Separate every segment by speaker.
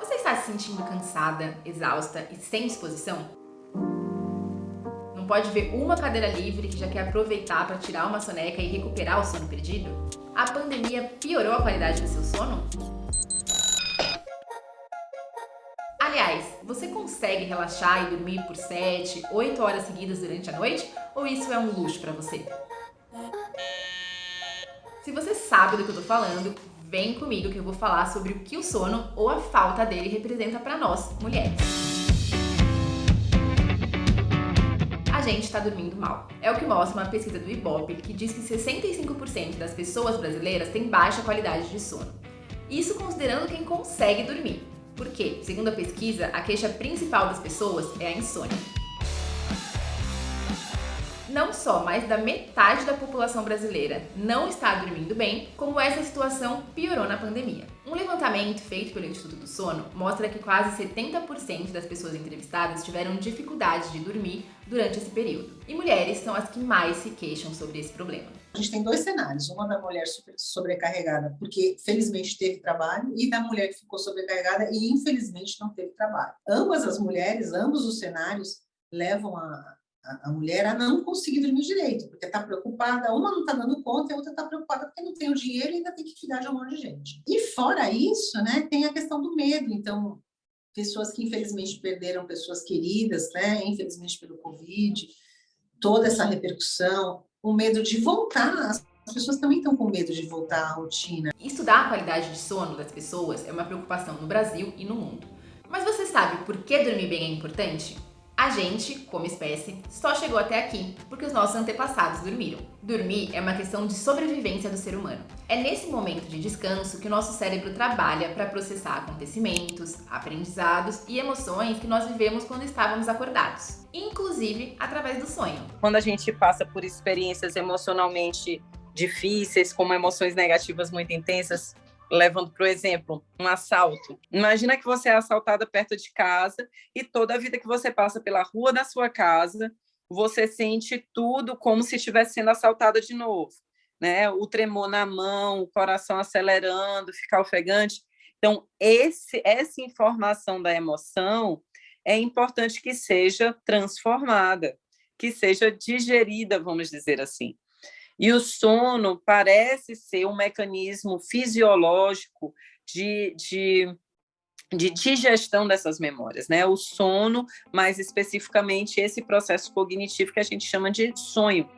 Speaker 1: Você está se sentindo cansada, exausta e sem disposição? Não pode ver uma cadeira livre que já quer aproveitar para tirar uma soneca e recuperar o sono perdido? A pandemia piorou a qualidade do seu sono? Aliás, você consegue relaxar e dormir por 7, 8 horas seguidas durante a noite? Ou isso é um luxo para você? Se você sabe do que eu tô falando, vem comigo que eu vou falar sobre o que o sono ou a falta dele representa para nós, mulheres. A gente está dormindo mal. É o que mostra uma pesquisa do Ibope que diz que 65% das pessoas brasileiras têm baixa qualidade de sono. Isso considerando quem consegue dormir. Porque, segundo a pesquisa, a queixa principal das pessoas é a insônia não só mais da metade da população brasileira não está dormindo bem, como essa situação piorou na pandemia. Um levantamento feito pelo Instituto do Sono mostra que quase 70% das pessoas entrevistadas tiveram dificuldade de dormir durante esse período. E mulheres são as que mais se queixam sobre esse problema.
Speaker 2: A gente tem dois cenários, uma da mulher sobrecarregada, porque felizmente teve trabalho, e da mulher que ficou sobrecarregada e infelizmente não teve trabalho. Ambas as mulheres, ambos os cenários levam a, a, mulher a não conseguir dormir direito, porque está preocupada, uma não está dando conta e a outra está preocupada porque não tem o dinheiro e ainda tem que cuidar de um monte de gente. E fora isso, né, tem a questão do medo, então, pessoas que infelizmente perderam pessoas queridas, né, infelizmente pelo Covid, toda essa repercussão, o medo de voltar, as pessoas também estão com medo de voltar à rotina.
Speaker 1: Estudar a qualidade de sono das pessoas é uma preocupação no Brasil e no mundo. Mas você sabe por que dormir bem é importante? A gente, como espécie, só chegou até aqui porque os nossos antepassados dormiram. Dormir é uma questão de sobrevivência do ser humano. É nesse momento de descanso que o nosso cérebro trabalha para processar acontecimentos, aprendizados e emoções que nós vivemos quando estávamos acordados, inclusive através do sonho.
Speaker 3: Quando a gente passa por experiências emocionalmente difíceis, como emoções negativas muito intensas, levando para o exemplo, um assalto. Imagina que você é assaltada perto de casa e toda a vida que você passa pela rua da sua casa, você sente tudo como se estivesse sendo assaltada de novo. Né? O tremor na mão, o coração acelerando, ficar ofegante. Então, esse, essa informação da emoção é importante que seja transformada, que seja digerida, vamos dizer assim. E o sono parece ser um mecanismo fisiológico de, de, de digestão dessas memórias, né? O sono, mais especificamente, esse processo cognitivo que a gente chama de sonho.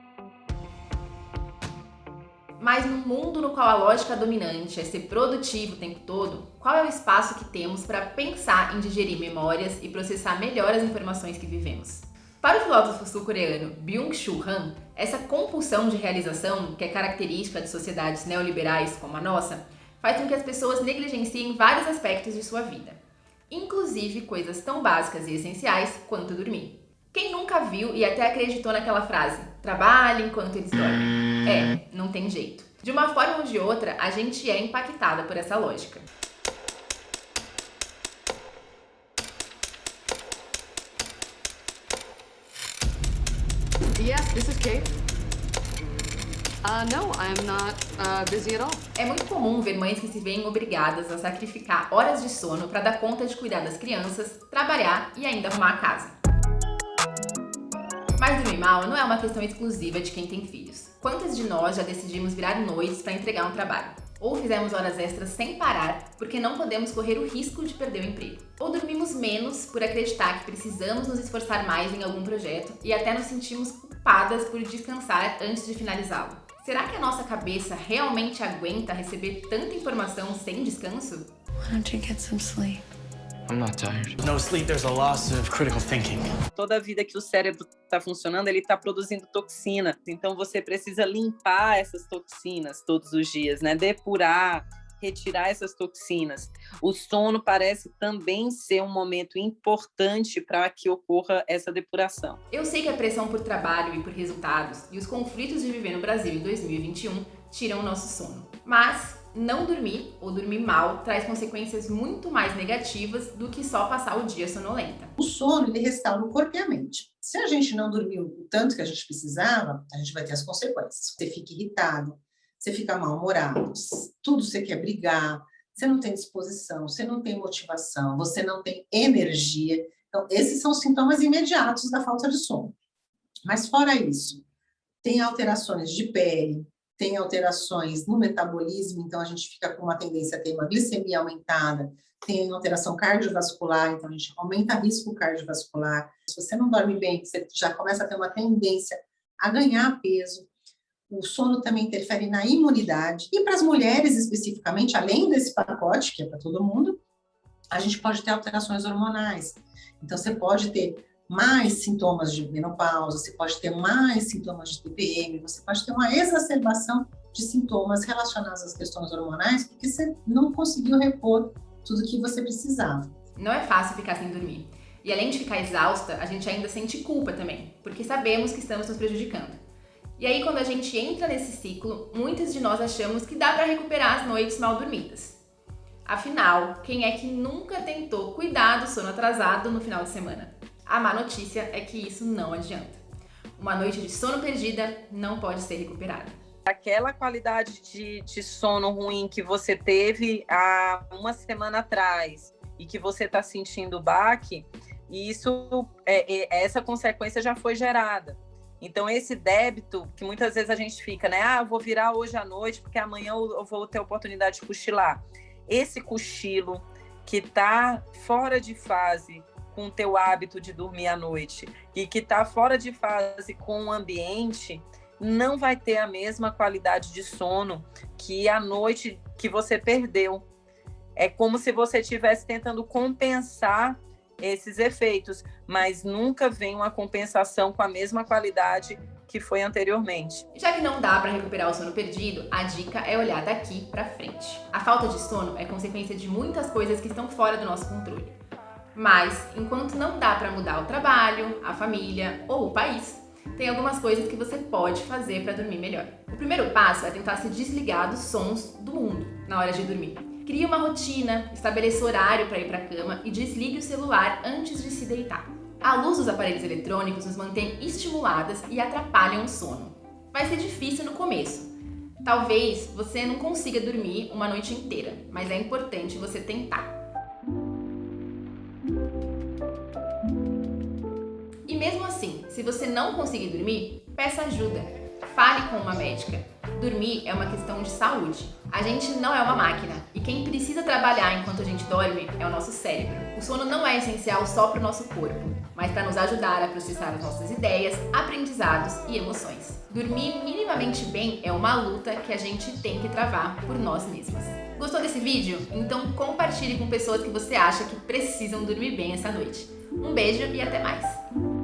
Speaker 1: Mas no mundo no qual a lógica dominante é ser produtivo o tempo todo, qual é o espaço que temos para pensar em digerir memórias e processar melhor as informações que vivemos? Para o filósofo sul-coreano Byung-Chul Han, essa compulsão de realização, que é característica de sociedades neoliberais como a nossa, faz com que as pessoas negligenciem vários aspectos de sua vida, inclusive coisas tão básicas e essenciais quanto dormir. Quem nunca viu e até acreditou naquela frase, trabalhe enquanto eles dormem? É, não tem jeito. De uma forma ou de outra, a gente é impactada por essa lógica.
Speaker 4: Yes, this is Kate. Uh, no, I'm not uh, busy at all.
Speaker 1: É muito comum ver mães que se veem obrigadas a sacrificar horas de sono para dar conta de cuidar das crianças, trabalhar e ainda arrumar a casa. Mas dormir mal não é uma questão exclusiva de quem tem filhos. Quantas de nós já decidimos virar noites para entregar um trabalho? Ou fizemos horas extras sem parar porque não podemos correr o risco de perder o emprego. Ou dormimos menos por acreditar que precisamos nos esforçar mais em algum projeto e até nos sentimos culpadas por descansar antes de finalizá-lo. Será que a nossa cabeça realmente aguenta receber tanta informação sem descanso?
Speaker 5: Why don't you get some sleep?
Speaker 6: I'm not tired. No sleep, there's a loss of critical thinking.
Speaker 3: Toda vida que o cérebro está funcionando, ele está produzindo toxina. Então você precisa limpar essas toxinas todos os dias, né? Depurar, retirar essas toxinas. O sono parece também ser um momento importante para que ocorra essa depuração.
Speaker 1: Eu sei que a pressão por trabalho e por resultados e os conflitos de viver no Brasil em 2021 tiram o nosso sono. Mas não dormir ou dormir mal traz consequências muito mais negativas do que só passar o dia sonolenta.
Speaker 2: O sono ele restaura o corpo e a mente. Se a gente não dormiu o tanto que a gente precisava, a gente vai ter as consequências. Você fica irritado, você fica mal-humorado, tudo você quer brigar, você não tem disposição, você não tem motivação, você não tem energia. Então, esses são os sintomas imediatos da falta de sono. Mas fora isso, tem alterações de pele, tem alterações no metabolismo, então a gente fica com uma tendência a ter uma glicemia aumentada, tem alteração cardiovascular, então a gente aumenta risco cardiovascular. Se você não dorme bem, você já começa a ter uma tendência a ganhar peso. O sono também interfere na imunidade. E para as mulheres especificamente, além desse pacote, que é para todo mundo, a gente pode ter alterações hormonais. Então, você pode ter mais sintomas de menopausa, você pode ter mais sintomas de TPM, você pode ter uma exacerbação de sintomas relacionados às questões hormonais, porque você não conseguiu repor tudo que você precisava.
Speaker 1: Não é fácil ficar sem dormir. E além de ficar exausta, a gente ainda sente culpa também, porque sabemos que estamos nos prejudicando. E aí, quando a gente entra nesse ciclo, muitas de nós achamos que dá para recuperar as noites mal dormidas. Afinal, quem é que nunca tentou cuidar do sono atrasado no final de semana? A má notícia é que isso não adianta. Uma noite de sono perdida não pode ser recuperada.
Speaker 3: Aquela qualidade de, de sono ruim que você teve há uma semana atrás e que você está sentindo o baque, isso, é, é, essa consequência já foi gerada. Então, esse débito, que muitas vezes a gente fica, né? Ah, vou virar hoje à noite, porque amanhã eu vou ter oportunidade de cochilar. Esse cochilo que está fora de fase com o teu hábito de dormir à noite e que está fora de fase com o ambiente, não vai ter a mesma qualidade de sono que a noite que você perdeu. É como se você estivesse tentando compensar esses efeitos, mas nunca vem uma compensação com a mesma qualidade que foi anteriormente.
Speaker 1: Já que não dá para recuperar o sono perdido, a dica é olhar daqui para frente. A falta de sono é consequência de muitas coisas que estão fora do nosso controle. Mas, enquanto não dá para mudar o trabalho, a família ou o país, tem algumas coisas que você pode fazer para dormir melhor. O primeiro passo é tentar se desligar dos sons do mundo na hora de dormir. Crie uma rotina, estabeleça horário para ir para a cama e desligue o celular antes de se deitar. A luz dos aparelhos eletrônicos nos mantém estimuladas e atrapalham o sono. Vai ser difícil no começo. Talvez você não consiga dormir uma noite inteira, mas é importante você tentar. Você não conseguir dormir, peça ajuda. Fale com uma médica. Dormir é uma questão de saúde. A gente não é uma máquina e quem precisa trabalhar enquanto a gente dorme é o nosso cérebro. O sono não é essencial só para o nosso corpo, mas para nos ajudar a processar as nossas ideias, aprendizados e emoções. Dormir minimamente bem é uma luta que a gente tem que travar por nós mesmos. Gostou desse vídeo? Então compartilhe com pessoas que você acha que precisam dormir bem essa noite. Um beijo e até mais!